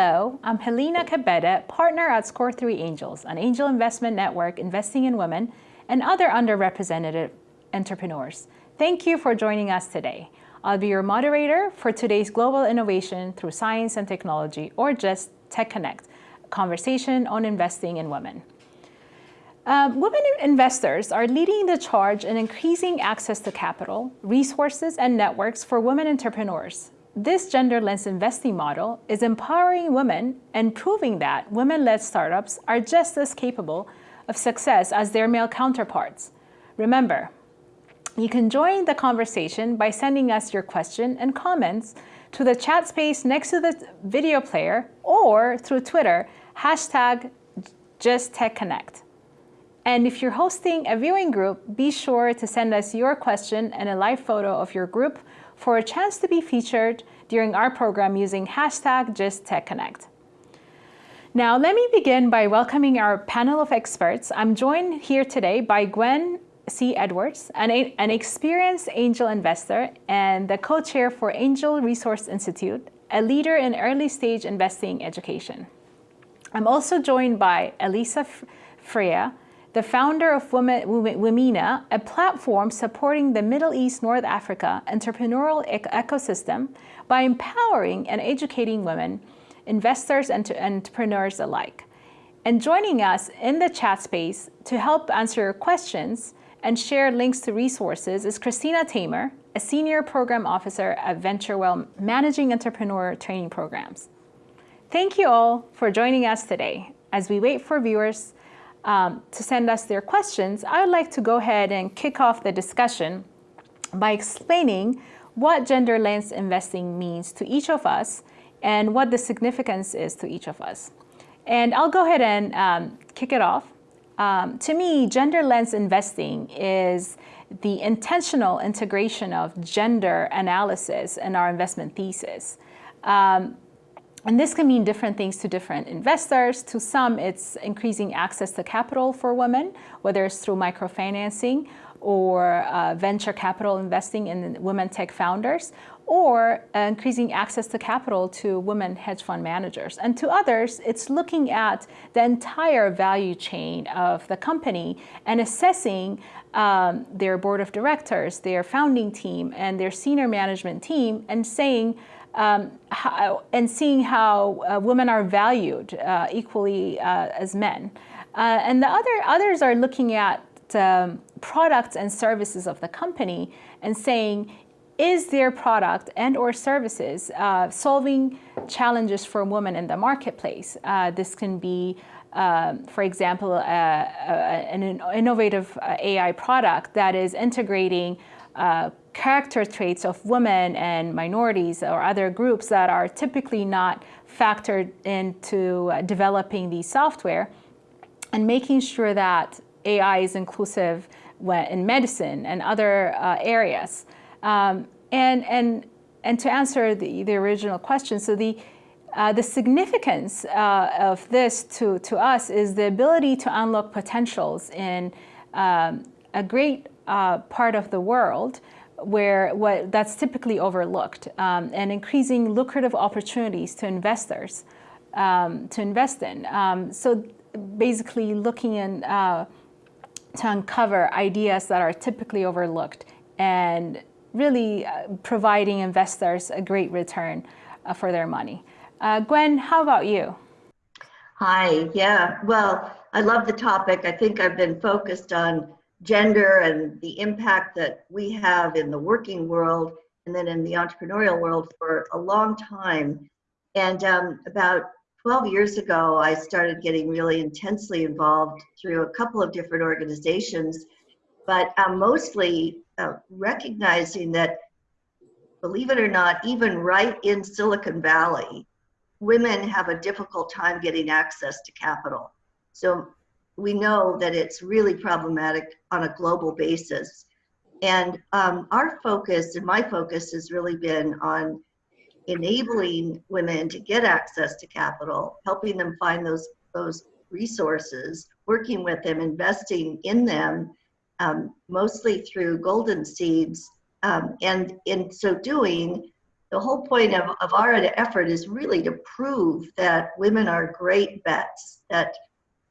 Hello, I'm Helena Cabeda, partner at Score 3 Angels, an angel investment network investing in women and other underrepresented entrepreneurs. Thank you for joining us today. I'll be your moderator for today's Global Innovation through Science and Technology, or GIST Tech Connect, conversation on investing in women. Um, women investors are leading the charge in increasing access to capital, resources, and networks for women entrepreneurs this gender lens investing model is empowering women and proving that women-led startups are just as capable of success as their male counterparts. Remember, you can join the conversation by sending us your question and comments to the chat space next to the video player or through Twitter, hashtag GISTTechConnect. And if you're hosting a viewing group, be sure to send us your question and a live photo of your group for a chance to be featured during our program using hashtag GISTTechConnect. Now, let me begin by welcoming our panel of experts. I'm joined here today by Gwen C. Edwards, an, an experienced angel investor and the co-chair for Angel Resource Institute, a leader in early stage investing education. I'm also joined by Elissa Freiha, the founder of Womena, a platform supporting the Middle East North Africa entrepreneurial ecosystem by empowering and educating women, investors and entrepreneurs alike. And joining us in the chat space to help answer your questions and share links to resources is Christina Tamer, a senior program officer at VentureWell Managing Entrepreneur Training Programs. Thank you all for joining us today. As we wait for viewers um, to send us their questions, I would like to go ahead and kick off the discussion by explaining what gender lens investing means to each of us and what the significance is to each of us. And I'll go ahead and um, kick it off. Um, to me, gender lens investing is the intentional integration of gender analysis in our investment thesis. Um, and this can mean different things to different investors. To some, it's increasing access to capital for women, whether it's through microfinancing or uh, venture capital investing in women tech founders, or uh, increasing access to capital to women hedge fund managers. And to others, it's looking at the entire value chain of the company and assessing um, their board of directors, their founding team, and their senior management team, and saying, um, how, and seeing how uh, women are valued uh, equally uh, as men. Uh, and the other others are looking at um, products and services of the company and saying, is their product and or services uh, solving challenges for women in the marketplace? This can be, um, for example, uh, uh an innovative uh, AI product that is integrating character traits of women and minorities or other groups that are typically not factored into developing the software and making sure that AI is inclusive in medicine and other uh, areas. Um, and, and, and to answer the, the original question, so the, uh, the significance uh, of this to, to us is the ability to unlock potentials in um, a great uh, part of the world where what that's typically overlooked um, and increasing lucrative opportunities to investors um, to invest in. Um, so basically looking in uh, to uncover ideas that are typically overlooked and really uh, providing investors a great return uh, for their money. Uh, Gwen, how about you? Hi, yeah, well, I love the topic. I think I've been focused on gender and the impact that we have in the working world and then in the entrepreneurial world for a long time. And um, about 12 years ago, I started getting really intensely involved through a couple of different organizations, but um, mostly uh, recognizing that, believe it or not, even right in Silicon Valley, women have a difficult time getting access to capital. So we know that it's really problematic on a global basis. And um, our focus and my focus has really been on enabling women to get access to capital, helping them find those, those resources, working with them, investing in them, um, mostly through golden seeds. Um, and in so doing, the whole point of, of our effort is really to prove that women are great bets, that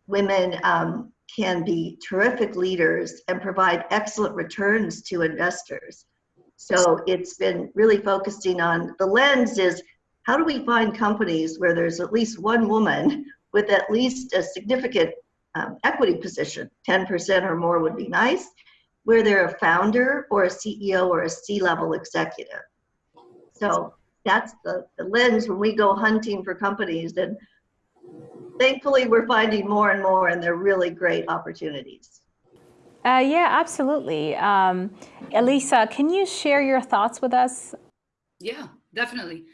women um, can be terrific leaders and provide excellent returns to investors. So it's been really focusing on the lens is how do we find companies where there's at least one woman with at least a significant um, equity position, 10% or more would be nice, where they're a founder or a CEO or a C-level executive. So that's the, the lens when we go hunting for companies and thankfully we're finding more and more and they're really great opportunities. Uh, yeah, absolutely. Um, Elissa, can you share your thoughts with us? Yeah, definitely.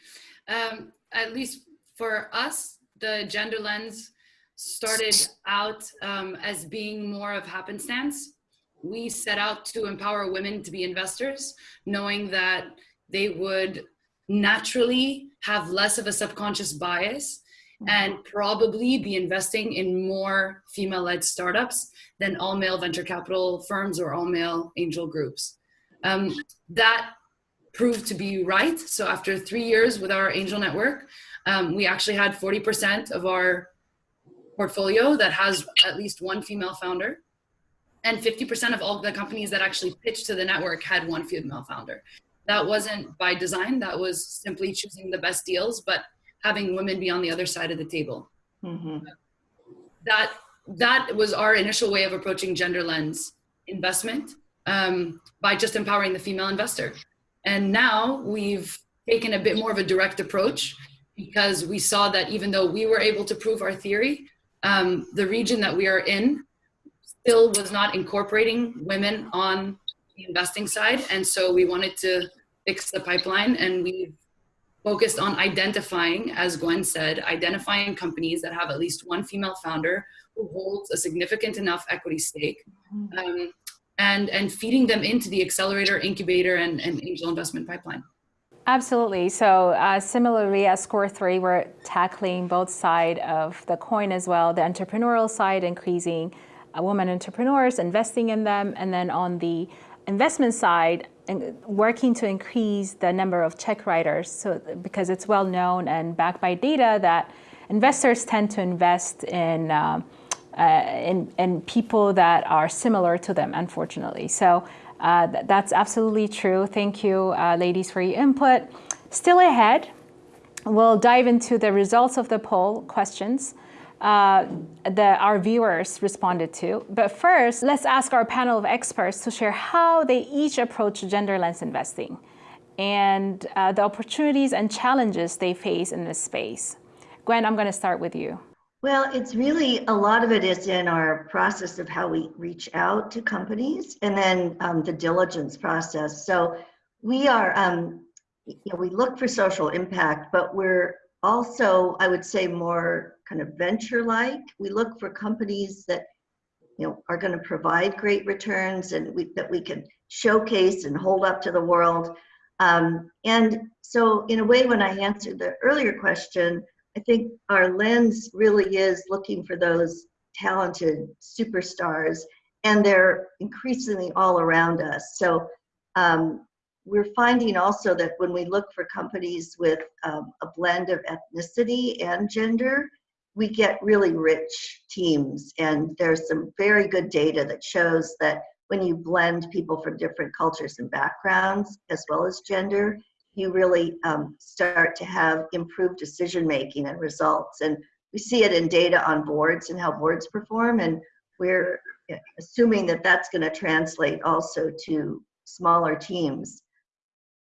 Um, at least for us, the gender lens started out um, as being more of happenstance. We set out to empower women to be investors, knowing that they would naturally have less of a subconscious bias and probably be investing in more female-led startups than all male venture capital firms or all male angel groups. Um, that proved to be right. So after three years with our angel network, um, we actually had 40% of our portfolio that has at least one female founder. And 50% of all the companies that actually pitched to the network had one female founder. That wasn't by design, that was simply choosing the best deals, but having women be on the other side of the table. Mm-hmm. That that was our initial way of approaching gender lens investment um, by just empowering the female investor. And now we've taken a bit more of a direct approach because we saw that even though we were able to prove our theory, um, the region that we are in still was not incorporating women on the investing side. And so we wanted to fix the pipeline and we've focused on identifying, as Gwen said, identifying companies that have at least one female founder who holds a significant enough equity stake mm-hmm. um, and, and feeding them into the accelerator, incubator, and, and angel investment pipeline. Absolutely. So uh, similarly as Score 3, we're tackling both side of the coin as well, the entrepreneurial side, increasing uh, women entrepreneurs, investing in them, and then on the investment side, and working to increase the number of check writers so because it's well known and backed by data that investors tend to invest in, uh, uh, in, people that are similar to them, unfortunately. So uh, th that's absolutely true. Thank you, uh, ladies, for your input. Still ahead, we'll dive into the results of the poll questions uh, that our viewers responded to. But first, let's ask our panel of experts to share how they each approach gender lens investing and uh, the opportunities and challenges they face in this space. Gwen, I'm going to start with you. Well, it's really a lot of it is in our process of how we reach out to companies and then um, the diligence process. So we are, um, you know, we look for social impact, but we're also, I would say, more kind of venture-like. We look for companies that you know are going to provide great returns and we, that we can showcase and hold up to the world. Um, and so, in a way, when I answered the earlier question, I think our lens really is looking for those talented superstars, and they're increasingly all around us. So. Um, we're finding also that when we look for companies with um, a blend of ethnicity and gender, we get really rich teams. And there's some very good data that shows that when you blend people from different cultures and backgrounds, as well as gender, you really um, start to have improved decision making and results. And we see it in data on boards and how boards perform. And we're assuming that that's going to translate also to smaller teams.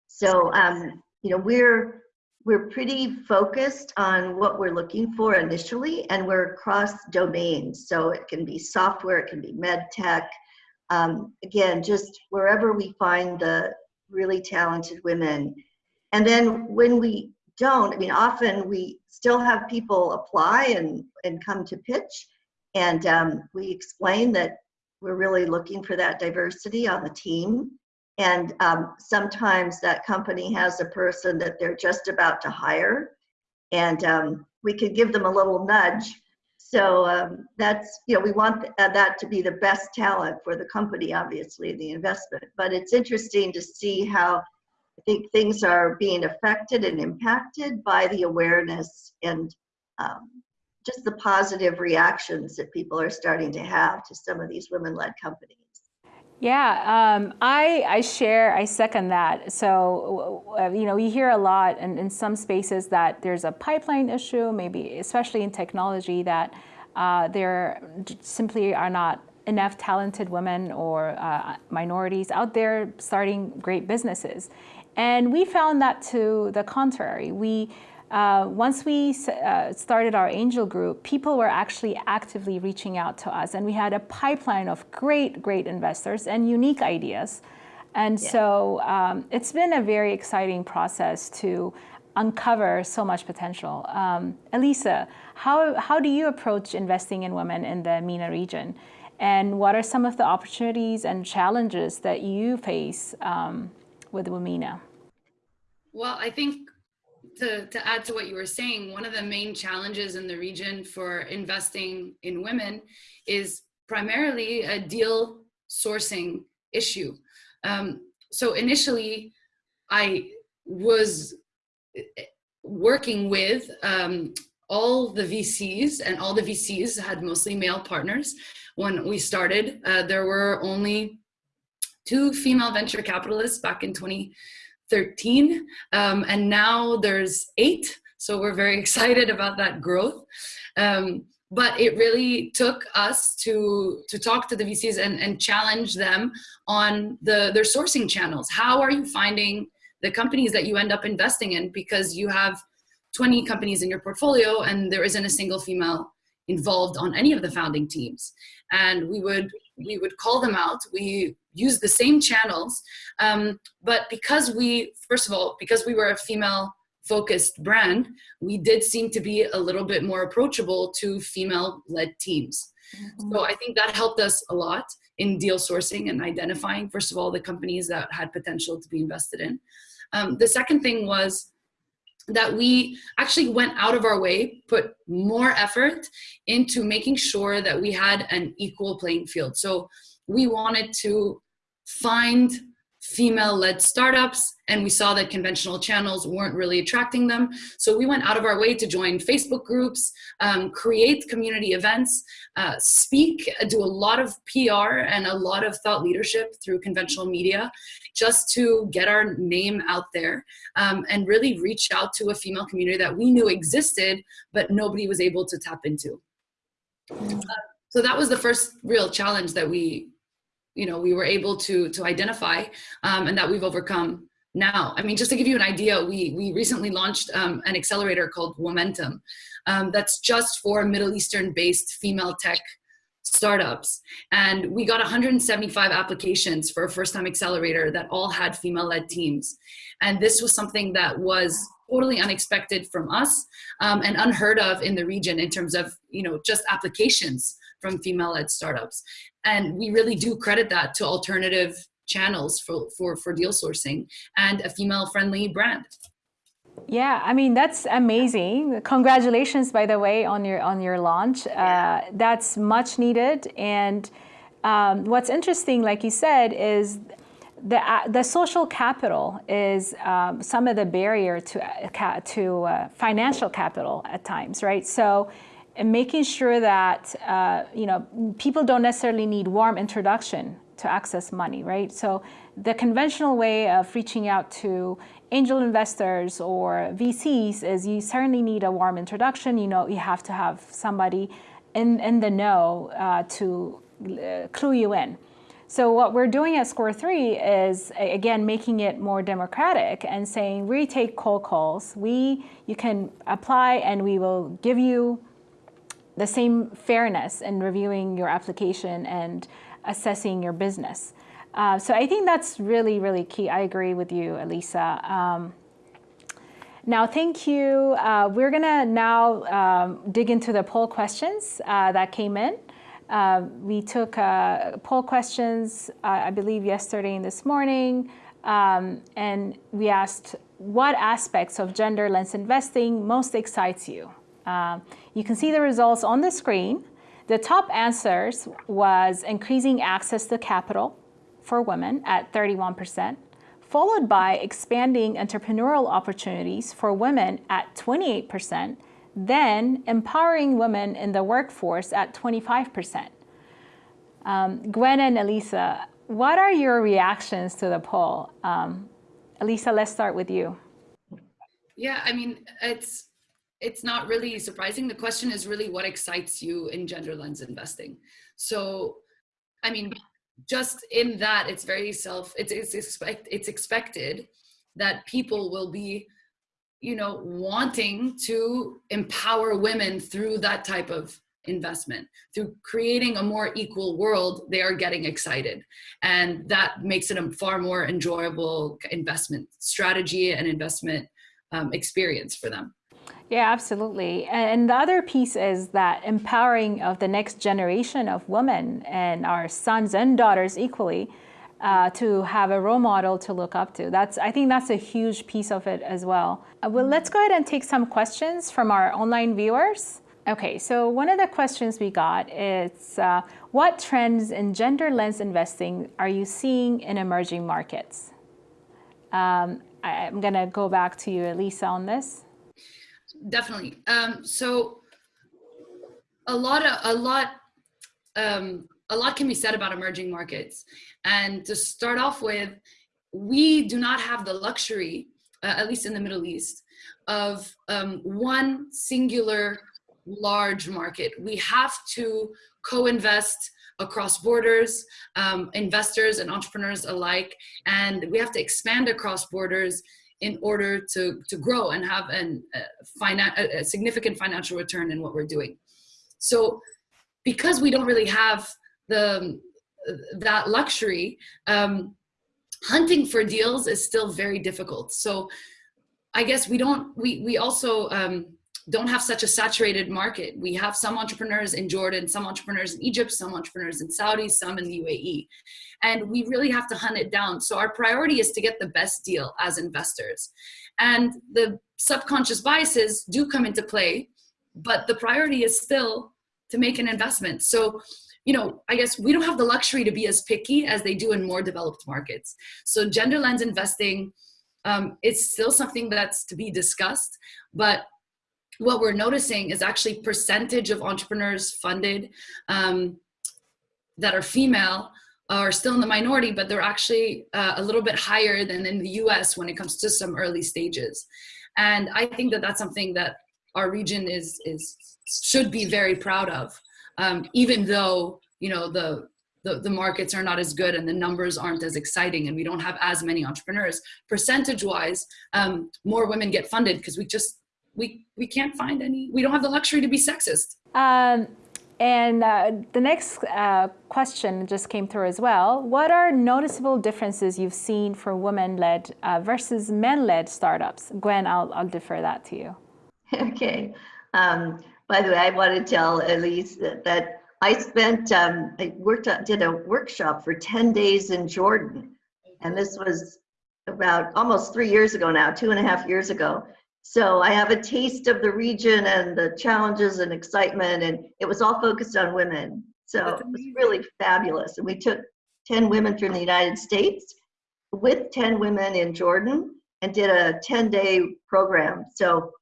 So, um, you know, we're we're pretty focused on what we're looking for initially, and we're cross domains. So it can be software, it can be med tech. Um, again, just wherever we find the really talented women. And then when we don't, I mean, often we still have people apply and, and come to pitch. And um, we explain that we're really looking for that diversity on the team. And um, sometimes that company has a person that they're just about to hire, and um, we could give them a little nudge. So um, that's, you know, we want th uh, that to be the best talent for the company, obviously, the investment. But it's interesting to see how I think things are being affected and impacted by the awareness and um, just the positive reactions that people are starting to have to some of these women-led companies. Yeah, um, I, I share, I second that. So, uh, you know, we hear a lot in, in some spaces that there's a pipeline issue, maybe especially in technology, that uh, there simply are not enough talented women or uh, minorities out there starting great businesses. And we found that to the contrary. We uh, once we uh, started our angel group, people were actually actively reaching out to us, and we had a pipeline of great, great investors and unique ideas. And yeah. so um, it's been a very exciting process to uncover so much potential. Um, Elissa, how, how do you approach investing in women in the MENA region? And what are some of the opportunities and challenges that you face um, with WOMENA? Well, I think to, to add to what you were saying, one of the main challenges in the region for investing in women is primarily a deal sourcing issue. Um, so initially, I was working with um, all the VCs and all the VCs had mostly male partners. When we started, uh, there were only two female venture capitalists back in 20, 13 um, and now there's eight so we're very excited about that growth. Um, but it really took us to to talk to the VCs and, and challenge them on the their sourcing channels. How are you finding the companies that you end up investing in? Because you have 20 companies in your portfolio and there isn't a single female involved on any of the founding teams. And we would we would call them out. We use the same channels. Um, but because we, first of all, because we were a female focused brand, we did seem to be a little bit more approachable to female led teams. Mm -hmm. So I think that helped us a lot in deal sourcing and identifying, first of all, the companies that had potential to be invested in. Um, the second thing was that we actually went out of our way, put more effort into making sure that we had an equal playing field. So we wanted to find female-led startups and we saw that conventional channels weren't really attracting them. So we went out of our way to join Facebook groups, um, create community events, uh, speak, do a lot of PR and a lot of thought leadership through conventional media just to get our name out there um, and really reach out to a female community that we knew existed, but nobody was able to tap into. Uh, so that was the first real challenge that we you know we were able to to identify um, and that we've overcome now. I mean, just to give you an idea, we we recently launched um, an accelerator called Momentum, um, that's just for Middle Eastern based female tech startups. And we got 175 applications for a first time accelerator that all had female led teams. And this was something that was totally unexpected from us um, and unheard of in the region in terms of, you know, just applications from female-led startups. And we really do credit that to alternative channels for, for, for deal sourcing and a female-friendly brand. Yeah, I mean that's amazing. Congratulations, by the way, on your on your launch. Uh, that's much needed. And um, what's interesting, like you said, is the uh, the social capital is um, some of the barrier to uh, to uh, financial capital at times, right? So and making sure that uh, you know people don't necessarily need warm introduction to access money, right? So the conventional way of reaching out to angel investors or VCs is you certainly need a warm introduction. You know, you have to have somebody in, in the know uh, to uh, clue you in. So what we're doing at Score 3 is, again, making it more democratic and saying we take cold calls. We, you can apply and we will give you the same fairness in reviewing your application and assessing your business. Uh, so I think that's really, really key. I agree with you, Elissa. Um, now, thank you. Uh, we're going to now um, dig into the poll questions uh, that came in. Uh, we took uh, poll questions, uh, I believe, yesterday and this morning, um, and we asked what aspects of gender lens investing most excites you. Uh, you can see the results on the screen. The top answers was increasing access to capital for women at 31%, followed by expanding entrepreneurial opportunities for women at 28%, then empowering women in the workforce at 25%. Um, Gwen and Elissa, what are your reactions to the poll? Um, Elissa, let's start with you. Yeah, I mean, it's it's not really surprising. The question is really what excites you in gender lens investing. So, I mean, just in that, it's very self. It's it's expect it's expected that people will be, you know, wanting to empower women through that type of investment through creating a more equal world they are getting excited and that makes it a far more enjoyable investment strategy and investment um, experience for them yeah, absolutely. And the other piece is that empowering of the next generation of women and our sons and daughters equally uh, to have a role model to look up to. That's I think that's a huge piece of it as well. Uh, well, let's go ahead and take some questions from our online viewers. Okay, so one of the questions we got is, uh, what trends in gender lens investing are you seeing in emerging markets? Um, I, am gonna go back to you, Elissa, on this. Definitely. Um, so a lot of, a lot, um, a lot can be said about emerging markets. And to start off with, we do not have the luxury, uh, at least in the Middle East, of um, one singular large market. We have to co-invest across borders, um, investors and entrepreneurs alike, and we have to expand across borders in order to, to grow and have an, a, a significant financial return in what we're doing. So because we don't really have the, that luxury, um, hunting for deals is still very difficult. So I guess we don't, we, we also, um, don't have such a saturated market. We have some entrepreneurs in Jordan, some entrepreneurs in Egypt, some entrepreneurs in Saudi, some in the UAE. And we really have to hunt it down. So our priority is to get the best deal as investors. And the subconscious biases do come into play, but the priority is still to make an investment. So, you know, I guess we don't have the luxury to be as picky as they do in more developed markets. So gender lens investing, um, it's still something that's to be discussed, but what we're noticing is actually percentage of entrepreneurs funded um, that are female are still in the minority, but they're actually uh, a little bit higher than in the US when it comes to some early stages. And I think that that's something that our region is, is should be very proud of, um, even though, you know, the, the, the markets are not as good and the numbers aren't as exciting and we don't have as many entrepreneurs. Percentage wise, um, more women get funded because we just we we can't find any. We don't have the luxury to be sexist. Um, and uh, the next uh, question just came through as well. What are noticeable differences you've seen for women-led uh, versus men-led startups? Gwen, I'll, I'll defer that to you. Okay. Um, by the way, I want to tell Elise that, that I spent, um, I worked, on, did a workshop for 10 days in Jordan. And this was about almost three years ago now, two and a half years ago. So I have a taste of the region and the challenges and excitement, and it was all focused on women. So it was really fabulous. And we took 10 women from the United States with 10 women in Jordan and did a 10 day program. So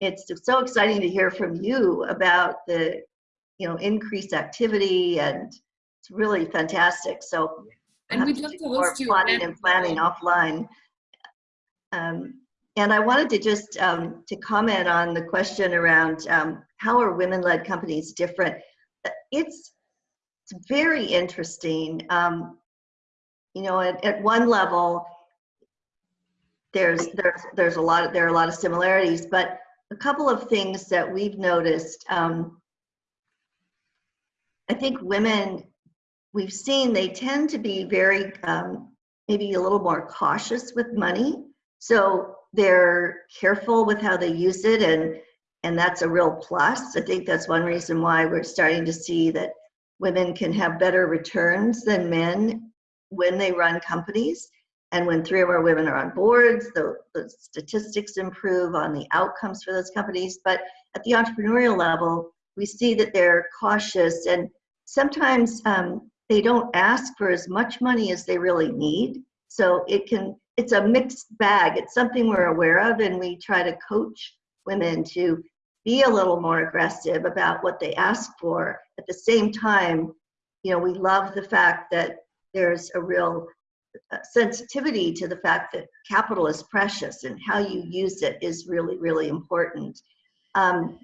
it's so exciting to hear from you about the you know increased activity and it's really fantastic. So and we'd love to host you plotting and planning offline. Um, and I wanted to just um, to comment on the question around um, how are women-led companies different. It's it's very interesting. Um, you know, at, at one level, there's there's there's a lot of, there are a lot of similarities, but a couple of things that we've noticed. Um, I think women we've seen they tend to be very um, maybe a little more cautious with money. So they're careful with how they use it and and that's a real plus. I think that's one reason why we're starting to see that women can have better returns than men when they run companies. And when three or more women are on boards, the, the statistics improve on the outcomes for those companies. But at the entrepreneurial level, we see that they're cautious and sometimes um, they don't ask for as much money as they really need. So it can it's a mixed bag. It's something we're aware of and we try to coach women to be a little more aggressive about what they ask for. At the same time, you know, we love the fact that there's a real uh, sensitivity to the fact that capital is precious and how you use it is really, really important. Um,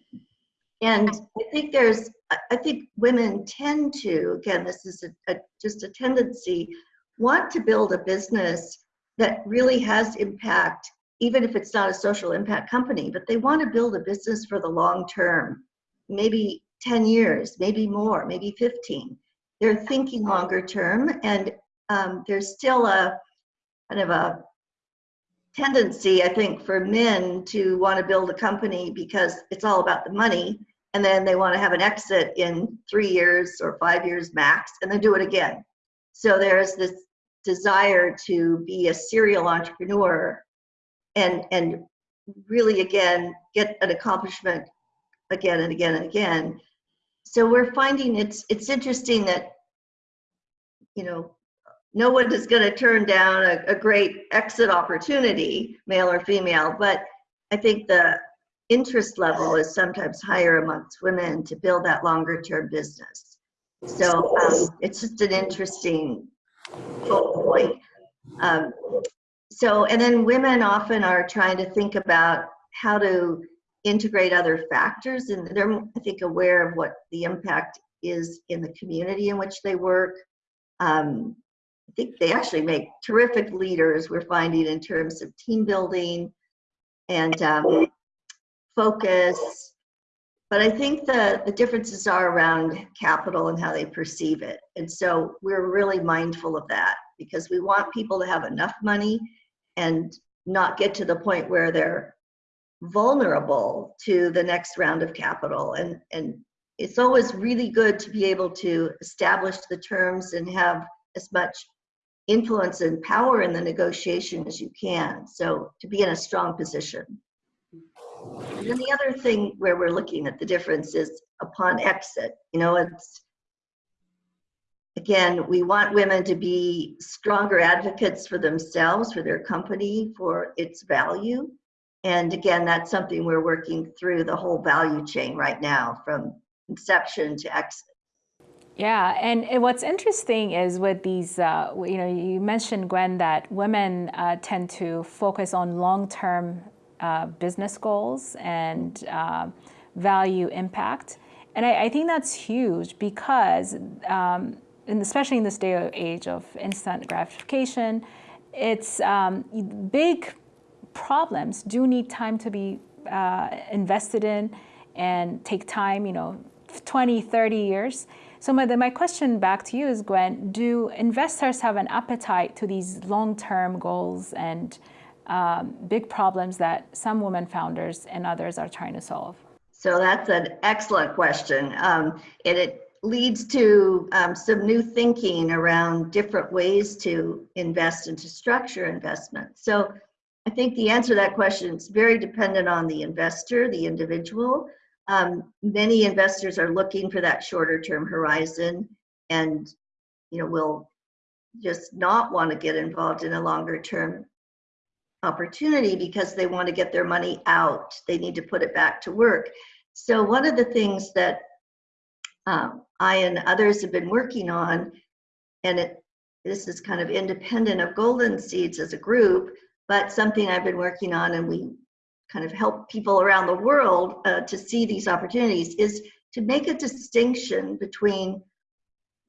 and I think there's, I think women tend to, again, this is a, a, just a tendency, want to build a business that really has impact, even if it's not a social impact company, but they want to build a business for the long term, maybe 10 years, maybe more, maybe 15. They're thinking longer term and um, there's still a kind of a tendency, I think, for men to want to build a company because it's all about the money. And then they want to have an exit in three years or five years max and then do it again. So there's this desire to be a serial entrepreneur and, and really, again, get an accomplishment again and again and again. So we're finding it's, it's interesting that, you know, no one is going to turn down a, a, great exit opportunity, male or female, but I think the interest level is sometimes higher amongst women to build that longer term business. So um, it's just an interesting point. Um, so, and then women often are trying to think about how to integrate other factors and they're, I think, aware of what the impact is in the community in which they work. Um, I think they actually make terrific leaders, we're finding in terms of team building and um, focus. But I think the, the differences are around capital and how they perceive it. And so we're really mindful of that because we want people to have enough money and not get to the point where they're vulnerable to the next round of capital. And, and it's always really good to be able to establish the terms and have as much influence and power in the negotiation as you can. So to be in a strong position. And then the other thing where we're looking at the difference is upon exit. You know, it's again, we want women to be stronger advocates for themselves, for their company, for its value. And again, that's something we're working through the whole value chain right now from inception to exit. Yeah, and what's interesting is with these, uh, you know, you mentioned, Gwen, that women uh, tend to focus on long-term uh, business goals and uh, value impact. And I, I, think that's huge because, um, especially in this day of age of instant gratification, it's um, big problems do need time to be uh, invested in and take time, you know, 20, 30 years. So my, my question back to you is, Gwen, do investors have an appetite to these long-term goals and um, big problems that some women founders and others are trying to solve? So that's an excellent question. Um, and it leads to um, some new thinking around different ways to invest and to structure investment. So I think the answer to that question is very dependent on the investor, the individual, um, many investors are looking for that shorter term horizon and you know will just not want to get involved in a longer term opportunity because they want to get their money out they need to put it back to work so one of the things that um, i and others have been working on and it this is kind of independent of golden seeds as a group but something i've been working on and we kind of help people around the world uh, to see these opportunities is to make a distinction between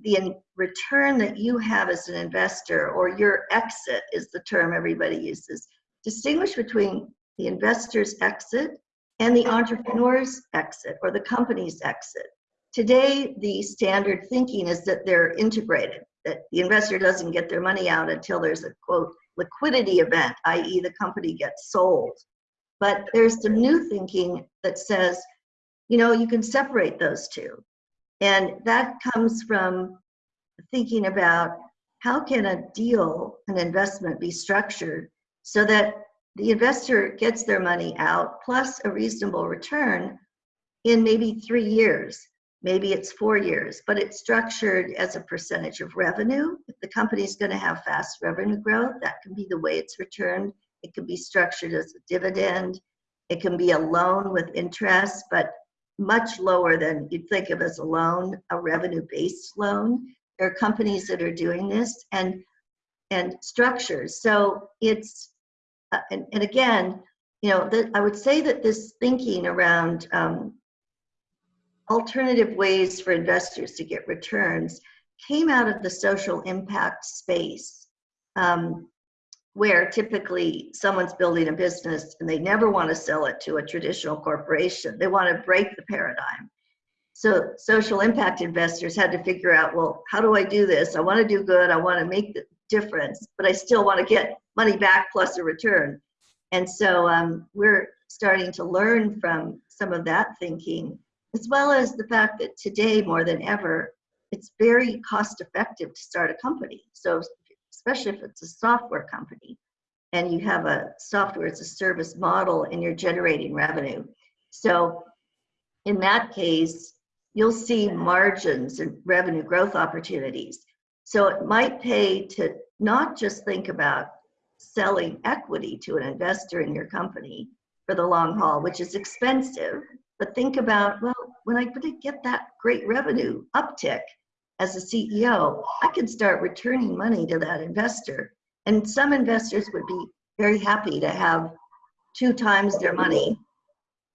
the return that you have as an investor or your exit is the term everybody uses. Distinguish between the investor's exit and the entrepreneur's exit or the company's exit. Today, the standard thinking is that they're integrated, that the investor doesn't get their money out until there's a quote liquidity event, i.e. the company gets sold. But there's some new thinking that says, you know, you can separate those two. And that comes from thinking about how can a deal, an investment be structured so that the investor gets their money out plus a reasonable return in maybe three years, maybe it's four years, but it's structured as a percentage of revenue. If the company's going to have fast revenue growth, that can be the way it's returned. It can be structured as a dividend. It can be a loan with interest, but much lower than you'd think of as a loan, a revenue-based loan. There are companies that are doing this and and structures. So it's and, and again, you know, the, I would say that this thinking around um, alternative ways for investors to get returns came out of the social impact space. Um, where typically someone's building a business and they never want to sell it to a traditional corporation. They want to break the paradigm. So social impact investors had to figure out, well, how do I do this? I want to do good. I want to make the difference, but I still want to get money back plus a return. And so um, we're starting to learn from some of that thinking, as well as the fact that today more than ever, it's very cost effective to start a company. So especially if it's a software company and you have a software as a service model and you're generating revenue. So in that case, you'll see margins and revenue growth opportunities. So it might pay to not just think about selling equity to an investor in your company for the long haul, which is expensive, but think about, well, when I get that great revenue uptick, as a CEO, I can start returning money to that investor. And some investors would be very happy to have two times their money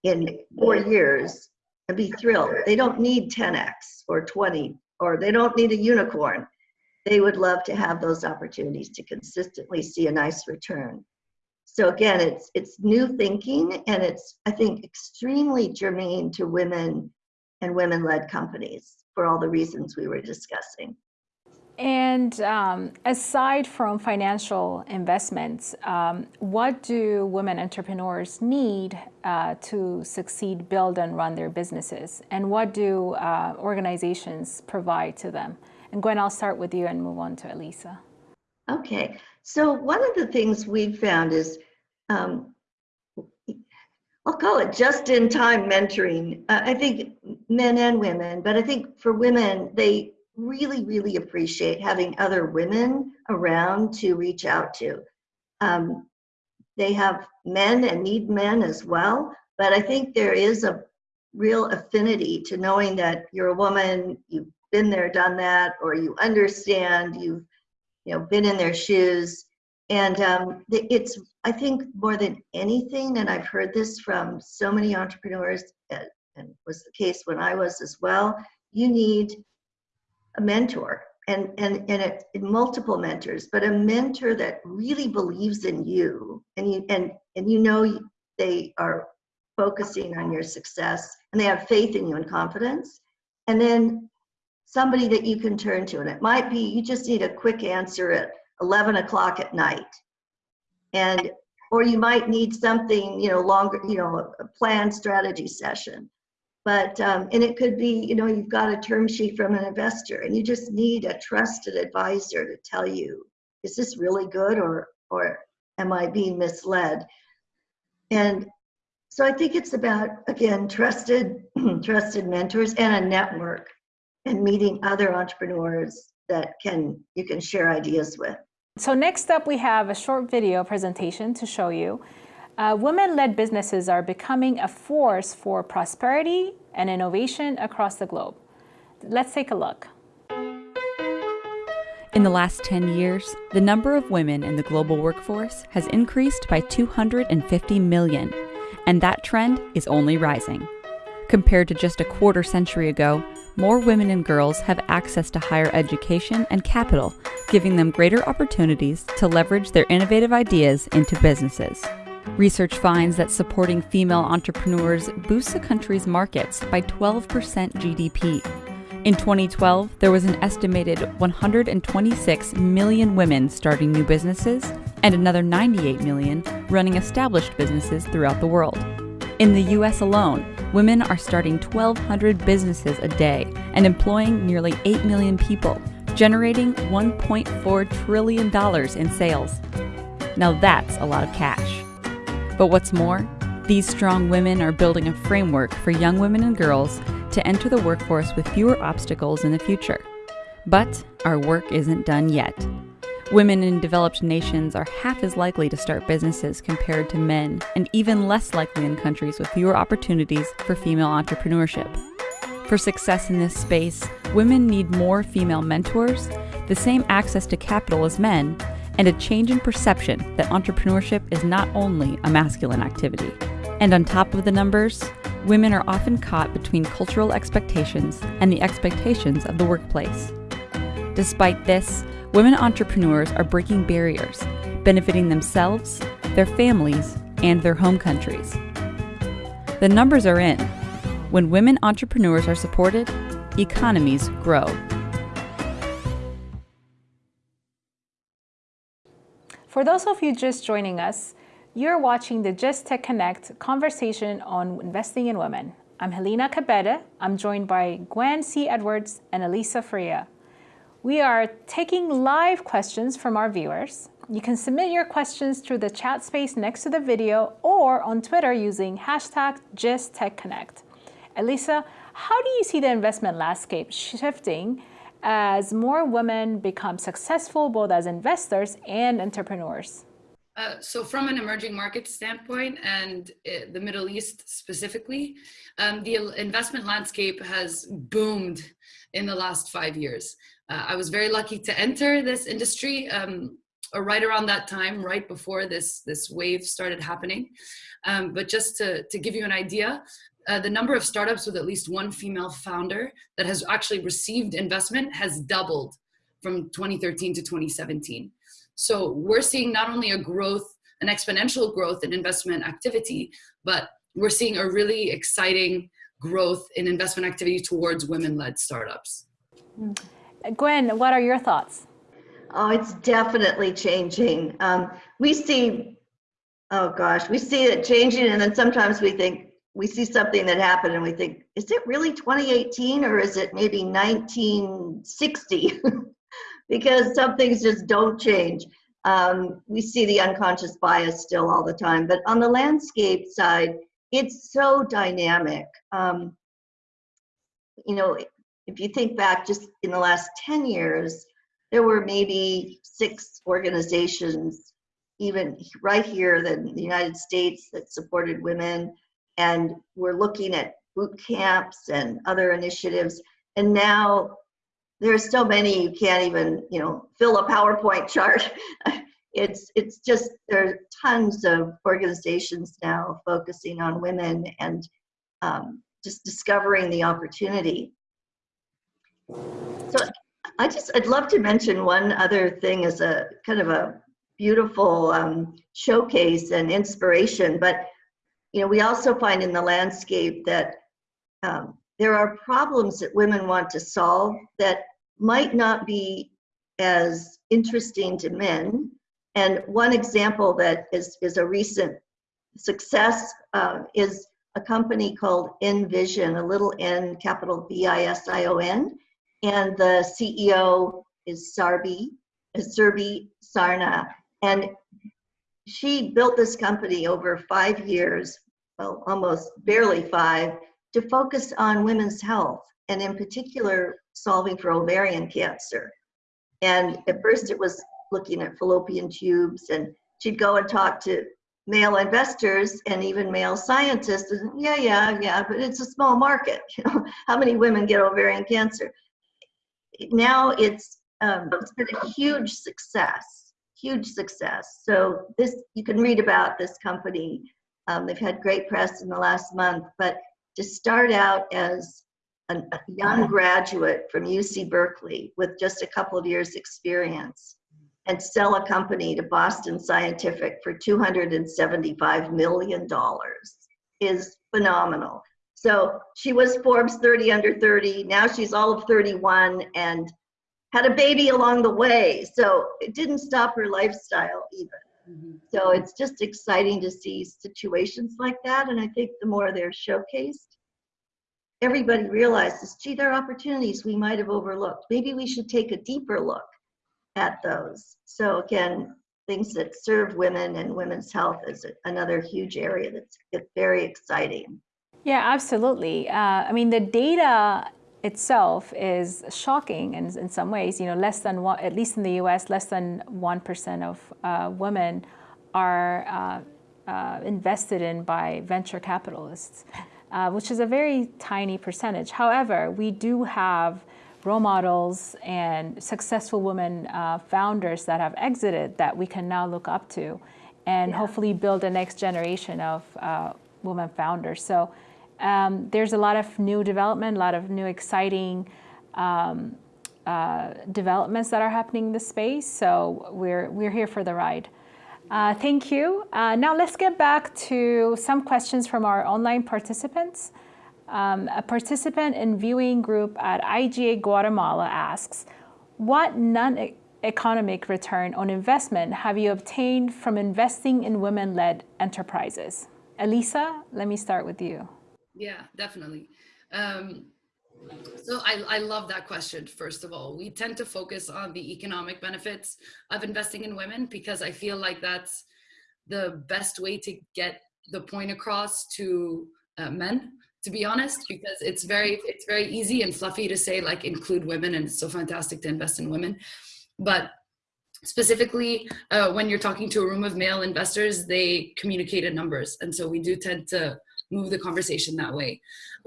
in four years and be thrilled. They don't need 10x or 20, or they don't need a unicorn. They would love to have those opportunities to consistently see a nice return. So again, it's it's new thinking and it's I think extremely germane to women and women-led companies for all the reasons we were discussing. And um, aside from financial investments, um, what do women entrepreneurs need uh, to succeed, build, and run their businesses? And what do uh, organizations provide to them? And Gwen, I'll start with you and move on to Elissa. Okay, so one of the things we've found is um, I'll call it just in time mentoring. Uh, I think men and women, but I think for women, they really, really appreciate having other women around to reach out to. Um, they have men and need men as well, but I think there is a real affinity to knowing that you're a woman, you've been there, done that, or you understand, you've you know been in their shoes, and um, it's, I think, more than anything, and I've heard this from so many entrepreneurs, and was the case when I was as well, you need a mentor and, and, and it, multiple mentors, but a mentor that really believes in you and you, and, and you know they are focusing on your success and they have faith in you and confidence. And then somebody that you can turn to. And it might be you just need a quick answer at 11 o'clock at night. And, or you might need something, you know, longer, you know, a planned strategy session. But, um, and it could be, you know, you've got a term sheet from an investor and you just need a trusted advisor to tell you, is this really good or, or am I being misled? And so I think it's about, again, trusted, trusted mentors and a network and meeting other entrepreneurs that can you can share ideas with. So next up we have a short video presentation to show you. Uh, Women-led businesses are becoming a force for prosperity and innovation across the globe. Let's take a look. In the last 10 years, the number of women in the global workforce has increased by 250 million, and that trend is only rising. Compared to just a quarter century ago, more women and girls have access to higher education and capital, giving them greater opportunities to leverage their innovative ideas into businesses. Research finds that supporting female entrepreneurs boosts a country's markets by 12% GDP. In 2012, there was an estimated 126 million women starting new businesses and another 98 million running established businesses throughout the world. In the US alone, women are starting 1,200 businesses a day and employing nearly 8 million people, generating $1.4 trillion in sales. Now that's a lot of cash. But what's more, these strong women are building a framework for young women and girls to enter the workforce with fewer obstacles in the future. But our work isn't done yet. Women in developed nations are half as likely to start businesses compared to men, and even less likely in countries with fewer opportunities for female entrepreneurship. For success in this space, women need more female mentors, the same access to capital as men, and a change in perception that entrepreneurship is not only a masculine activity. And on top of the numbers, women are often caught between cultural expectations and the expectations of the workplace. Despite this, women entrepreneurs are breaking barriers, benefiting themselves, their families, and their home countries. The numbers are in. When women entrepreneurs are supported, economies grow. For those of you just joining us, you're watching the GIST Tech Connect conversation on investing in women. I'm Helena Cabeda. I'm joined by Gwen C. Edwards and Elissa Freiha. We are taking live questions from our viewers. You can submit your questions through the chat space next to the video or on Twitter using hashtag GISTTechConnect. Elissa, how do you see the investment landscape shifting as more women become successful both as investors and entrepreneurs? Uh, so from an emerging market standpoint and uh, the Middle East specifically, um, the investment landscape has boomed in the last five years. Uh, I was very lucky to enter this industry um, right around that time, right before this, this wave started happening. Um, but just to, to give you an idea, uh, the number of startups with at least one female founder that has actually received investment has doubled from 2013 to 2017. So we're seeing not only a growth, an exponential growth in investment activity, but we're seeing a really exciting growth in investment activity towards women-led startups. Gwen, what are your thoughts? Oh, it's definitely changing. Um, we see, oh gosh, we see it changing, and then sometimes we think, we see something that happened and we think, is it really 2018 or is it maybe 1960? because some things just don't change. Um, we see the unconscious bias still all the time, but on the landscape side, it's so dynamic. Um, you know, if you think back just in the last 10 years, there were maybe six organizations, even right here in the United States, that supported women. And we're looking at boot camps and other initiatives. And now there's so many you can't even, you know, fill a PowerPoint chart. it's it's just there are tons of organizations now focusing on women and um, just discovering the opportunity. So I just, I'd love to mention one other thing as a kind of a beautiful um, showcase and inspiration, but you know, we also find in the landscape that um, there are problems that women want to solve that might not be as interesting to men. And one example that is, is a recent success uh, is a company called nVision, a little n capital V-I-S-I-O-N and the CEO is Sarbi, Surbhi Sarna, and she built this company over five years, well, almost barely five, to focus on women's health, and in particular, solving for ovarian cancer. And at first it was looking at fallopian tubes, and she'd go and talk to male investors and even male scientists. And, yeah, yeah, yeah, but it's a small market. You know, how many women get ovarian cancer? Now it's um, it's been a huge success, huge success. So this you can read about this company. Um, they've had great press in the last month, but to start out as a young graduate from UC Berkeley with just a couple of years experience and sell a company to Boston Scientific for $275 million is phenomenal. So she was Forbes 30 under 30. Now she's all of 31 and had a baby along the way. So it didn't stop her lifestyle even. Mm-hmm. So it's just exciting to see situations like that. And I think the more they're showcased, everybody realizes, gee, there are opportunities we might have overlooked. Maybe we should take a deeper look at those. So again, things that serve women and women's health is another huge area that's very exciting. Yeah, absolutely. Uh, I mean, the data itself is shocking in, in some ways. You know, less than one, at least in the U.S., less than one percent of uh, women are uh, uh, invested in by venture capitalists, uh, which is a very tiny percentage. However, we do have role models and successful women uh, founders that have exited that we can now look up to, and Yeah. hopefully build a next generation of uh, women founders. So um, there's a lot of new development, a lot of new exciting um, uh, developments that are happening in the space. So we're, we're here for the ride. Uh, thank you. Uh, now let's get back to some questions from our online participants. Um, a participant in viewing group at IGA Guatemala asks, what non-economic return on investment have you obtained from investing in women-led enterprises? Elissa, let me start with you. Yeah, definitely. Um, so I, I love that question, first of all. We tend to focus on the economic benefits of investing in women because I feel like that's the best way to get the point across to uh, men to be honest because it's very it's very easy and fluffy to say like include women and it's so fantastic to invest in women but specifically uh, when you're talking to a room of male investors they communicate in numbers and so we do tend to move the conversation that way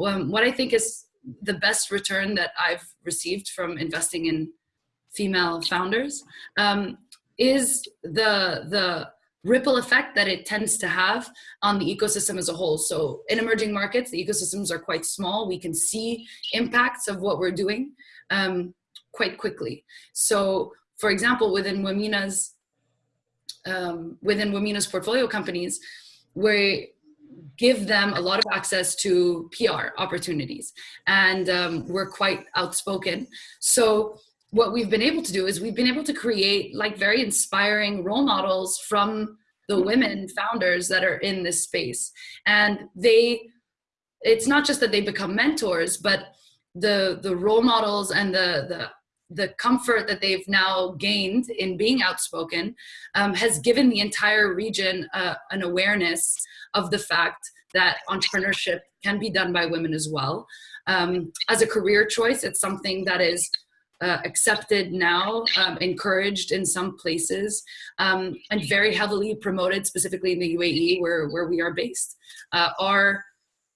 um, what i think is the best return that i've received from investing in female founders um, is the the ripple effect that it tends to have on the ecosystem as a whole. So in emerging markets, the ecosystems are quite small. We can see impacts of what we're doing um, quite quickly. So for example, within Womena's, um, within Womena's portfolio companies, we give them a lot of access to PR opportunities and um, we're quite outspoken. So what we've been able to do is we've been able to create like very inspiring role models from the women founders that are in this space and they it's not just that they become mentors but the the role models and the the the comfort that they've now gained in being outspoken um, has given the entire region uh, an awareness of the fact that entrepreneurship can be done by women as well. Um, as a career choice, it's something that is uh, accepted now, um, encouraged in some places, um, and very heavily promoted, specifically in the UAE, where where we are based. Uh, our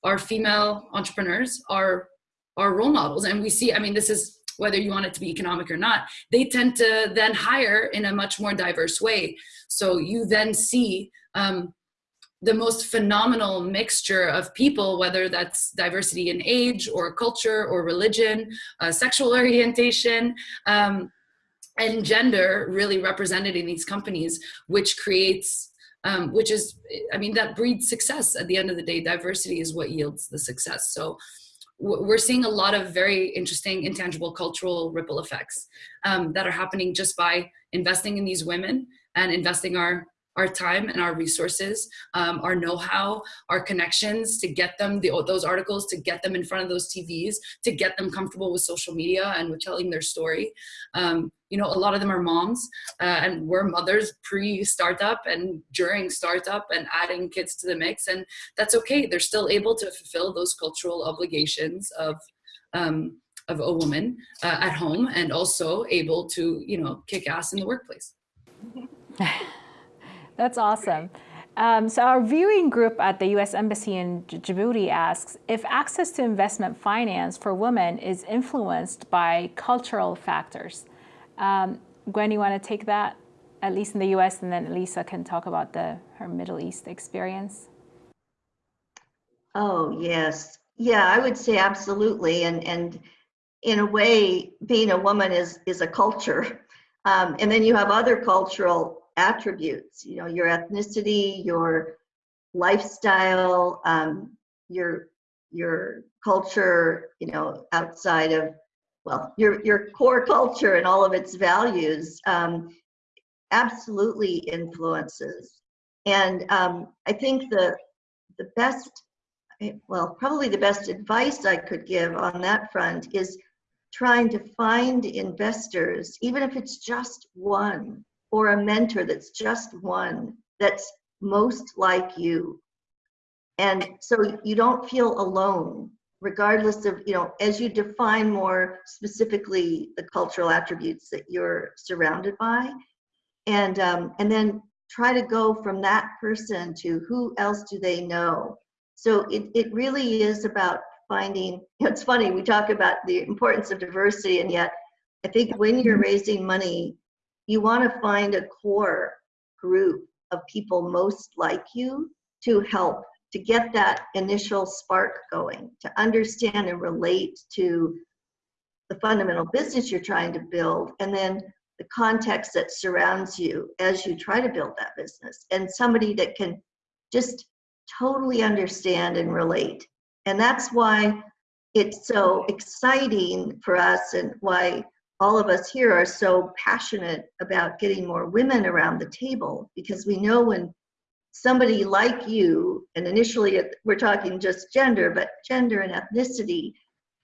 our female entrepreneurs are are role models, and we see. I mean, this is whether you want it to be economic or not. They tend to then hire in a much more diverse way. So you then see um, the most phenomenal mixture of people, whether that's diversity in age or culture or religion, uh, sexual orientation, um, and gender really represented in these companies, which creates, um, which is, I mean, that breeds success at the end of the day. Diversity is what yields the success. So we're seeing a lot of very interesting intangible cultural ripple effects um, that are happening just by investing in these women and investing our our time and our resources, um, our know-how, our connections to get them the, those articles, to get them in front of those TVs, to get them comfortable with social media and with telling their story. Um, you know, a lot of them are moms uh, and we're mothers pre-startup and during startup and adding kids to the mix. And that's okay. They're still able to fulfill those cultural obligations of, um, of a woman uh, at home and also able to, you know, kick ass in the workplace. That's awesome. Um, so our viewing group at the U.S. Embassy in Djibouti asks if access to investment finance for women is influenced by cultural factors. Um, Gwen, you want to take that, at least in the U.S., and then Lisa can talk about the her Middle East experience. Oh yes, yeah, I would say absolutely, and and in a way, being a woman is is a culture, um, and then you have other cultural attributes, you know, your ethnicity, your lifestyle, um, your your culture, you know, outside of well, your your core culture and all of its values um, absolutely influences. And um, I think the the best, well, probably the best advice I could give on that front is trying to find investors, even if it's just one, or a mentor that's just one that's most like you And so you don't feel alone, regardless of, you know, as you define more specifically the cultural attributes that you're surrounded by. And, um, and then try to go from that person to who else do they know? So it, it really is about finding, it's funny, we talk about the importance of diversity and yet I think when you're raising money, you want to find a core group of people most like you to help to get that initial spark going, to understand and relate to the fundamental business you're trying to build, and then the context that surrounds you as you try to build that business, and somebody that can just totally understand and relate. And that's why it's so exciting for us and why all of us here are so passionate about getting more women around the table because we know when somebody like you, and initially we're talking just gender, but gender and ethnicity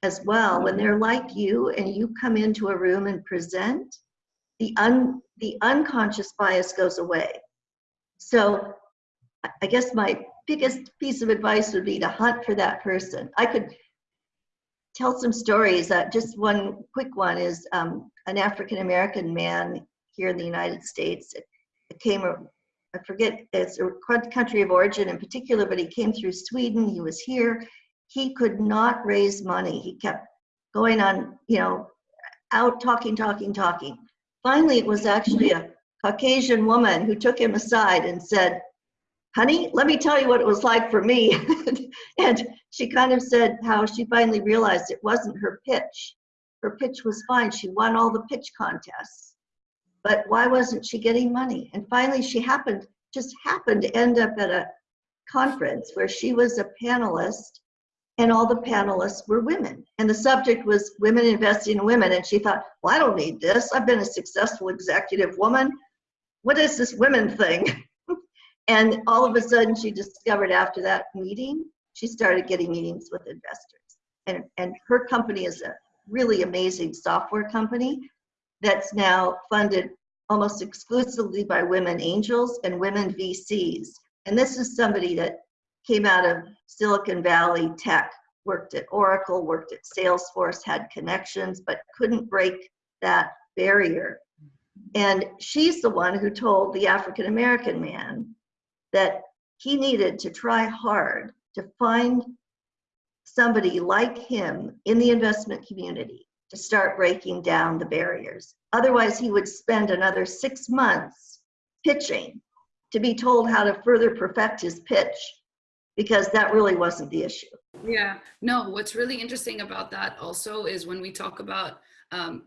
as well, when mm-hmm. they're like you and you come into a room and present, the, un, the unconscious bias goes away. So I guess my biggest piece of advice would be to hunt for that person. I could tell some stories. Uh, just one quick one is um, an African American man here in the United States. It, came, I forget, it's a country of origin in particular, but he came through Sweden. He was here. He could not raise money. He kept going on, you know, out talking, talking, talking. Finally, it was actually a Caucasian woman who took him aside and said, honey, let me tell you what it was like for me. and she kind of said how she finally realized it wasn't her pitch. Her pitch was fine. She won all the pitch contests. But why wasn't she getting money? And finally, she happened, just happened to end up at a conference where she was a panelist and all the panelists were women. And the subject was women investing in women. And she thought, well, I don't need this. I've been a successful executive woman. What is this women thing? And all of a sudden, she discovered after that meeting, she started getting meetings with investors. And, and her company is a really amazing software company that's now funded almost exclusively by women angels and women VCs. And this is somebody that came out of Silicon Valley tech, worked at Oracle, worked at Salesforce, had connections, but couldn't break that barrier. And she's the one who told the African American man that he needed to try hard to find somebody like him in the investment community to start breaking down the barriers. Otherwise, he would spend another six months pitching to be told how to further perfect his pitch because that really wasn't the issue. Yeah, no, what's really interesting about that also is when we talk about um,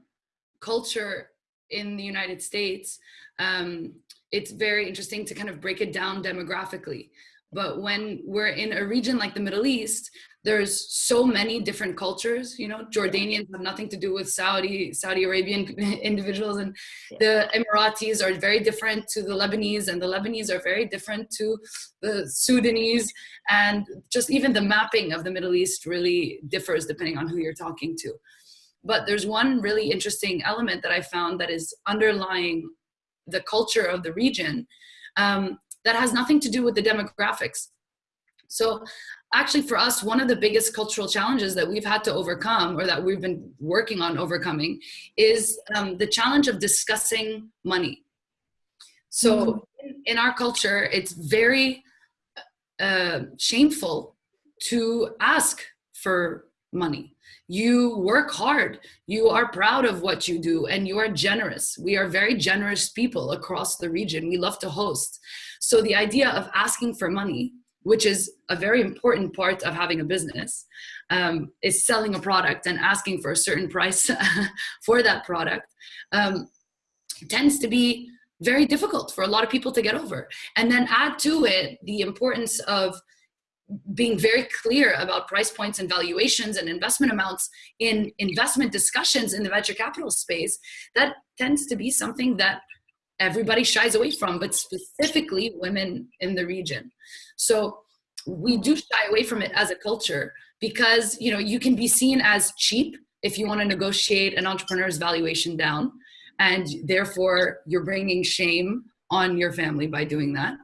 culture in the United States, um, it's very interesting to kind of break it down demographically. But when we're in a region like the Middle East, there's so many different cultures. You know, Jordanians have nothing to do with Saudi Saudi Arabian individuals, and the Emiratis are very different to the Lebanese, and the Lebanese are very different to the Sudanese, and just even the mapping of the Middle East really differs depending on who you're talking to. But there's one really interesting element that I found that is underlying the culture of the region um, that has nothing to do with the demographics. So actually for us, one of the biggest cultural challenges that we've had to overcome or that we've been working on overcoming is um, the challenge of discussing money. So mm -hmm. in, in, our culture, it's very uh, shameful to ask for money you work hard. You are proud of what you do and you are generous. We are very generous people across the region. We love to host. So the idea of asking for money which is a very important part of having a business um, is selling a product and asking for a certain price for that product um, tends to be very difficult for a lot of people to get over. And then add to it the importance of being very clear about price points and valuations and investment amounts in investment discussions in the venture capital space, that tends to be something that everybody shies away from, but specifically women in the region. So we do shy away from it as a culture because you know you can be seen as cheap if you want to negotiate an entrepreneur's valuation down and therefore you're bringing shame on your family by doing that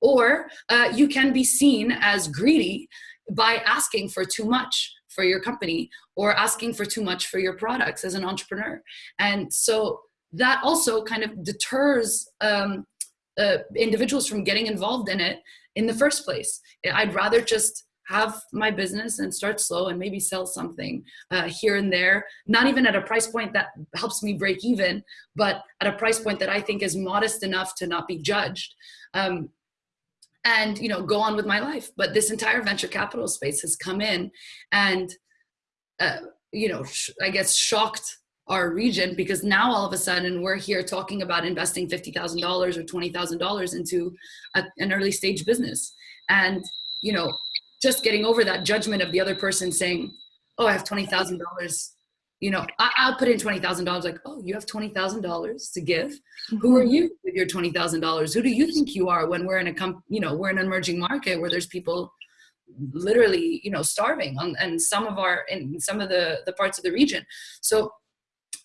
or uh, you can be seen as greedy by asking for too much for your company or asking for too much for your products as an entrepreneur. And so that also kind of deters um, uh, individuals from getting involved in it in the first place. I'd rather just have my business and start slow and maybe sell something uh, here and there, not even at a price point that helps me break even, but at a price point that I think is modest enough to not be judged. Um, and you know go on with my life but this entire venture capital space has come in and uh, you know i guess shocked our region because now all of a sudden we're here talking about investing $50,000 or $20,000 into a, an early stage business. And, you know, just getting over that judgment of the other person saying, oh, I have $20,000, you know, I, will put in $20,000 like, oh, you have $20,000 to give. Who are you with your $20,000? Who do you think you are when we're in a, com you know, we're in an emerging market where there's people literally, you know, starving on, and some of our, in some of the, the parts of the region. So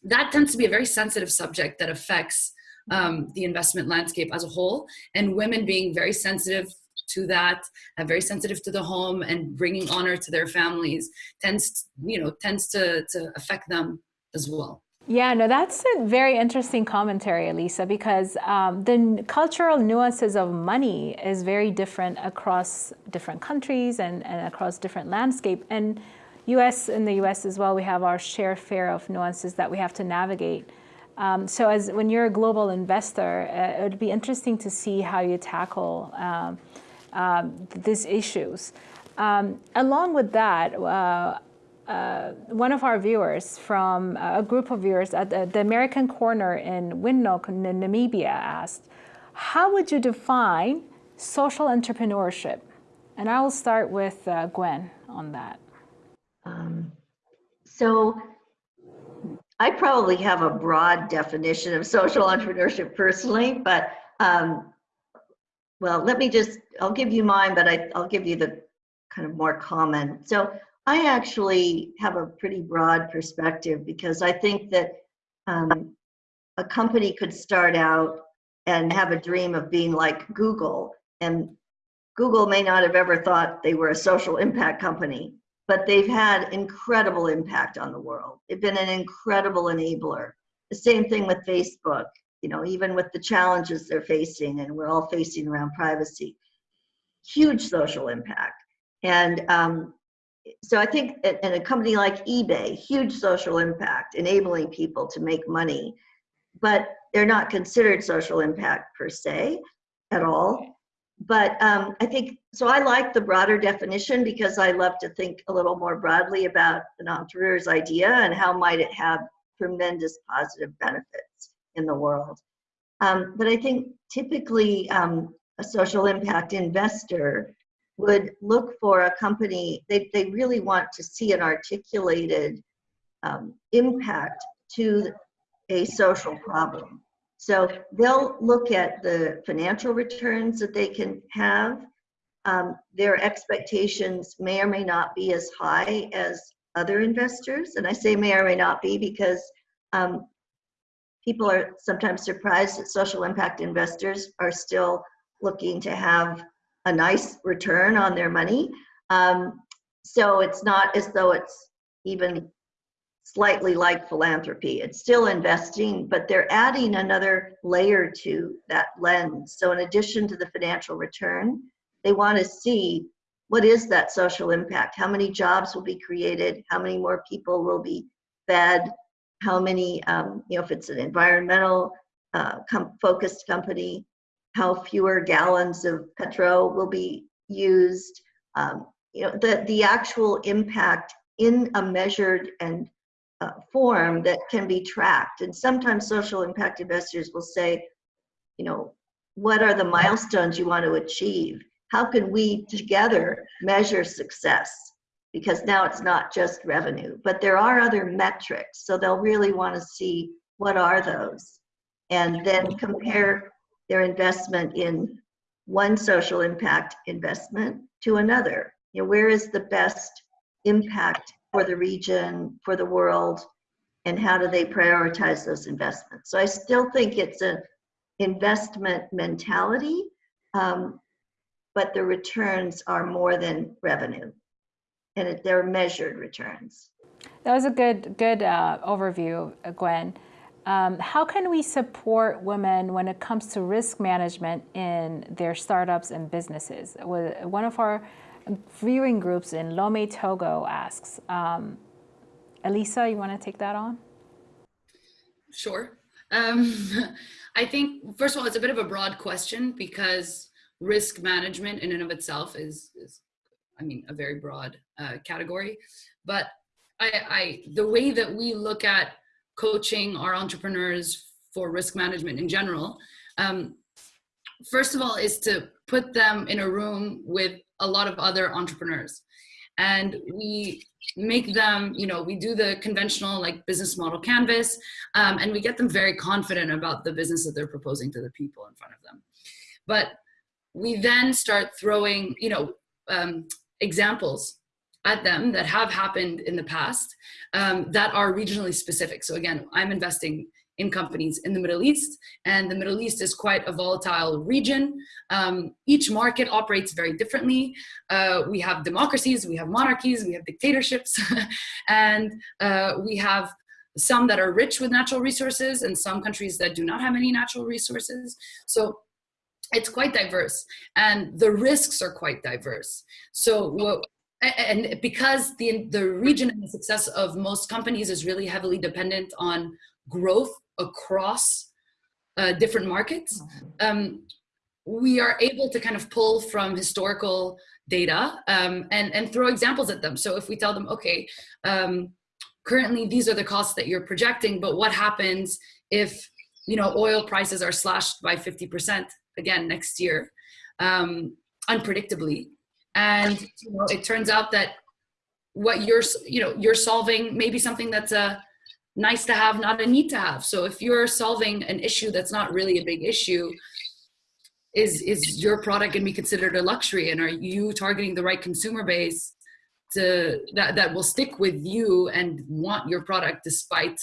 that tends to be a very sensitive subject that affects um, the investment landscape as a whole and women being very sensitive to that very sensitive to the home and bringing honor to their families tends you know tends to, to affect them as well yeah, no, that's a very interesting commentary, Elissa, because um, the cultural nuances of money is very different across different countries and, and across different landscape. And US, in the US as well, we have our share fair of nuances that we have to navigate. Um, so as when you're a global investor, uh, it would be interesting to see how you tackle um, um, these issues. Um, along with that, uh, uh, one of our viewers from uh, a group of viewers at the, the American Corner in Windhoek, Namibia asked, how would you define social entrepreneurship? And I will start with uh, Gwen on that. Um, so I probably have a broad definition of social entrepreneurship personally, but um, well, let me just, I'll give you mine, but I, I'll give you the kind of more common. So I actually have a pretty broad perspective because I think that um, a company could start out and have a dream of being like Google and Google may not have ever thought they were a social impact company, but they've had incredible impact on the world. They've been an incredible enabler. The same thing with Facebook, you know, even with the challenges they're facing and we're all facing around privacy. Huge social impact. And um, so I think in a company like eBay, huge social impact, enabling people to make money, but they're not considered social impact per se at all but um, I think, so I like the broader definition because I love to think a little more broadly about an entrepreneur's idea and how might it have tremendous positive benefits in the world. Um, but I think typically um, a social impact investor would look for a company, they, they really want to see an articulated um, impact to a social problem. So they'll look at the financial returns that they can have. Um, their expectations may or may not be as high as other investors. And I say may or may not be because um, people are sometimes surprised that social impact investors are still looking to have a nice return on their money. Um, so it's not as though it's even slightly like philanthropy. It's still investing, but they're adding another layer to that lens. So in addition to the financial return, they want to see what is that social impact? How many jobs will be created? How many more people will be fed? How many, um, you know, if it's an environmental uh, com focused company, how fewer gallons of petrol will be used? Um, you know, the, the actual impact in a measured and uh, form that can be tracked. And sometimes social impact investors will say, you know, what are the milestones you want to achieve? How can we together measure success? Because now it's not just revenue, but there are other metrics. So they'll really want to see what are those and then compare their investment in one social impact investment to another. You know, where is the best impact for the region, for the world, and how do they prioritize those investments? So I still think it's an investment mentality, um, but the returns are more than revenue. And it- they're measured returns. That was a good good uh, overview, uh, Gwen. Um, how can we support women when it comes to risk management in their startups and businesses? One of our viewing groups in Lome, Togo asks, um, Elissa, you want to take that on? Sure. Um, I think, first of all, it's a bit of a broad question because risk management in and of itself is, is I mean, a very broad uh, category. But I, I, the way that we look at coaching our entrepreneurs for risk management in general, um, first of all, is to put them in a room with a lot of other entrepreneurs. And we make them, you know, we do the conventional like business model canvas um, and we get them very confident about the business that they're proposing to the people in front of them. But we then start throwing, you know, um, examples at them that have happened in the past um, that are regionally specific. So again, I'm investing in companies in the Middle East, and the Middle East is quite a volatile region. Um, each market operates very differently. Uh, we have democracies, we have monarchies, we have dictatorships, and uh, we have some that are rich with natural resources and some countries that do not have any natural resources. So it's quite diverse and the risks are quite diverse. So what, and because the, the region and the success of most companies is really heavily dependent on growth across uh, different markets, um, we are able to kind of pull from historical data um, and, and throw examples at them. So if we tell them, okay, um, currently these are the costs that you're projecting, but what happens if you know oil prices are slashed by 50% again next year, um, unpredictably? And you know, it turns out that what you're, you know, you're solving maybe something that's a nice to have, not a need to have. So if you're solving an issue that's not really a big issue, is is your product going to be considered a luxury? And are you targeting the right consumer base to that that will stick with you and want your product despite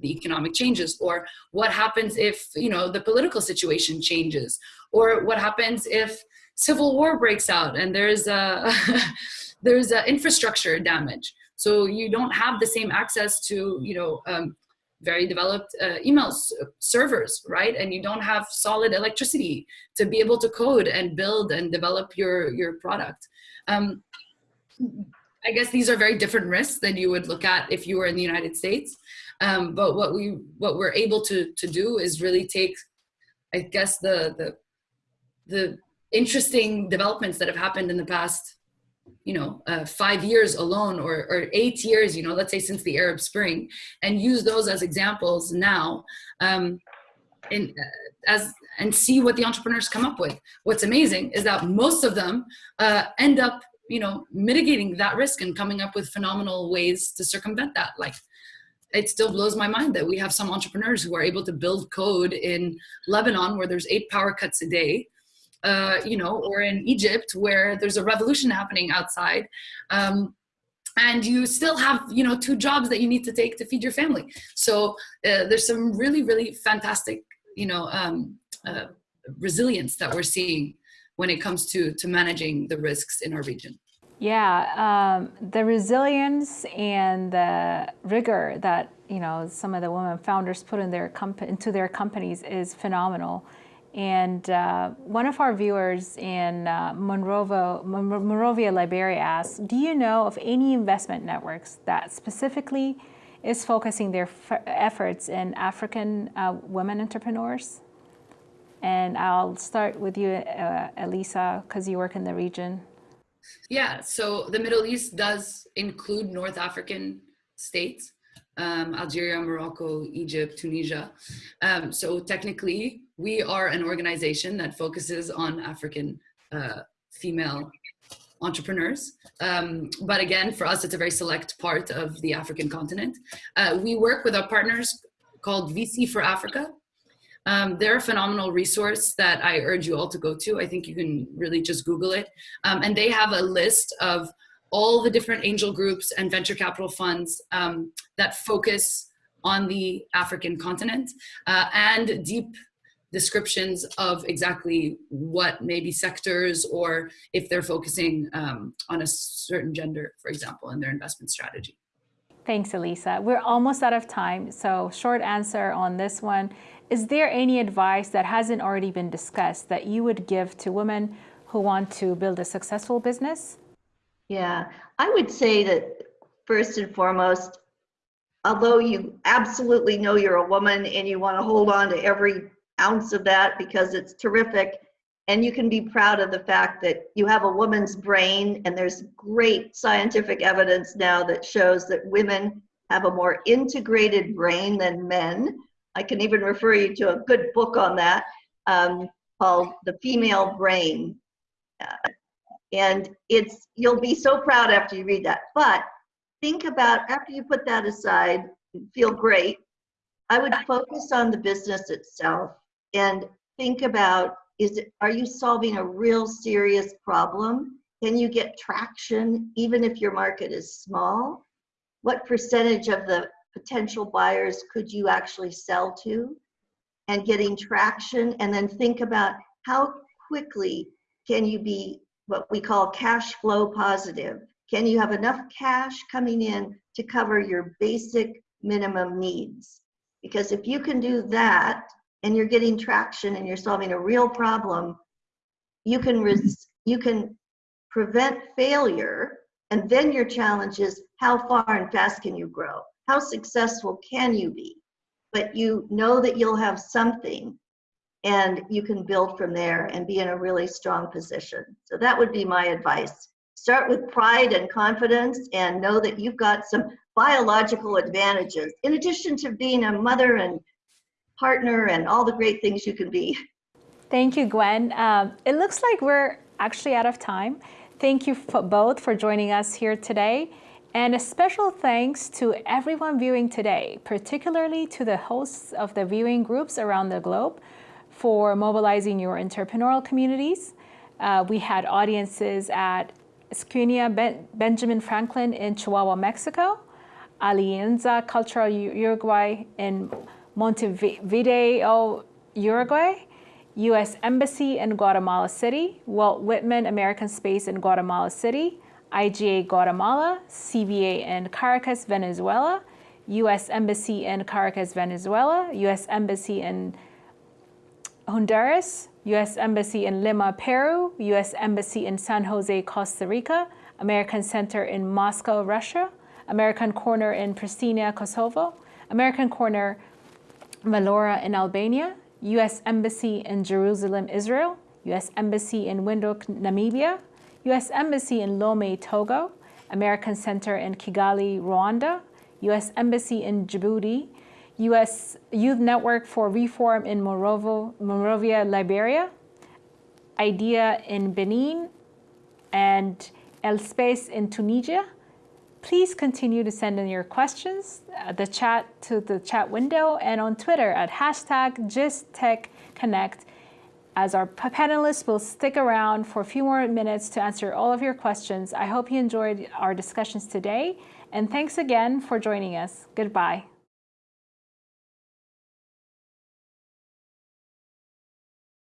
the economic changes? Or what happens if you know the political situation changes? Or what happens if civil war breaks out and there's a there's a infrastructure damage? So you don't have the same access to you know um, very developed uh, email servers, right? And you don't have solid electricity to be able to code and build and develop your, your product. Um, I guess these are very different risks than you would look at if you were in the United States. Um, but what we what we're able to to do is really take, I guess the the the interesting developments that have happened in the past you know, uh, five years alone or, or eight years, you know, let's say since the Arab Spring, and use those as examples now um, in, uh, as, and see what the entrepreneurs come up with. What's amazing is that most of them uh, end up, you know, mitigating that risk and coming up with phenomenal ways to circumvent that. Like, it still blows my mind that we have some entrepreneurs who are able to build code in Lebanon where there's eight power cuts a day uh, you know, or in Egypt where there's a revolution happening outside. Um, and you still have, you know, two jobs that you need to take to feed your family. So uh, there's some really, really fantastic, you know, um, uh, resilience that we're seeing when it comes to, to managing the risks in our region. Yeah, um, the resilience and the rigor that you know some of the women founders put in their comp- into their companies is phenomenal. And uh, one of our viewers in uh, Monrovia, Monrovia, Liberia asks, do you know of any investment networks that specifically is focusing their efforts in African uh, women entrepreneurs? And I'll start with you, uh, Elissa, because you work in the region. Yeah, so the Middle East does include North African states, um, Algeria, Morocco, Egypt, Tunisia. Um, so technically, we are an organization that focuses on African uh, female entrepreneurs. Um, but again, for us, it's a very select part of the African continent. Uh, we work with our partners called VC for Africa. Um, they're a phenomenal resource that I urge you all to go to. I think you can really just Google it. Um, and they have a list of all the different angel groups and venture capital funds um, that focus on the African continent uh, and deep descriptions of exactly what maybe sectors or if they're focusing um, on a certain gender, for example, in their investment strategy. Thanks, Elissa. We're almost out of time, so short answer on this one. Is there any advice that hasn't already been discussed that you would give to women who want to build a successful business? Yeah, I would say that first and foremost, although you absolutely know you're a woman and you want to hold on to every ounce of that because it's terrific, and you can be proud of the fact that you have a woman's brain, and there's great scientific evidence now that shows that women have a more integrated brain than men. I can even refer you to a good book on that um, called The Female Brain. Uh, and it's you'll be so proud after you read that. But think about after you put that aside, feel great. I would focus on the business itself and think about is are you solving a real serious problem? Can you get traction even if your market is small? What percentage of the potential buyers could you actually sell to? And getting traction, and then think about how quickly can you be what we call cash flow positive? Can you have enough cash coming in to cover your basic minimum needs? Because if you can do that and you're getting traction and you're solving a real problem, you can res- you can prevent failure and then your challenge is how far and fast can you grow? How successful can you be? But you know that you'll have something and you can build from there and be in a really strong position. So that would be my advice. Start with pride and confidence and know that you've got some biological advantages in addition to being a mother and partner and all the great things you can be. Thank you, Gwen. Um, it looks like we're actually out of time. Thank you for both for joining us here today. And a special thanks to everyone viewing today, particularly to the hosts of the viewing groups around the globe for mobilizing your entrepreneurial communities. Uh, we had audiences at Escuela ben Benjamin Franklin in Chihuahua, Mexico, Alianza Cultural Uruguay in Montevideo, Uruguay, U.S. Embassy in Guatemala City, Walt Whitman American Space in Guatemala City, IGA Guatemala, CBA in Caracas, Venezuela, U.S. Embassy in Caracas, Venezuela, U.S. Embassy in Honduras, U.S. Embassy in Lima, Peru, U.S. Embassy in San Jose, Costa Rica, American Center in Moscow, Russia, American Corner in Pristina, Kosovo, American Corner Vlora in Albania, U.S. Embassy in Jerusalem, Israel, U.S. Embassy in Windhoek, Namibia, U.S. Embassy in Lome, Togo, American Center in Kigali, Rwanda, U.S. Embassy in Djibouti, U.S. Youth Network for Reform in Monrovia, Monrovia, Liberia, IDEA in Benin, and El Space in Tunisia. Please continue to send in your questions, uh, the chat to the chat window, and on Twitter at hashtag GISTTechConnect. As our panelists will stick around for a few more minutes to answer all of your questions. I hope you enjoyed our discussions today, and thanks again for joining us. Goodbye.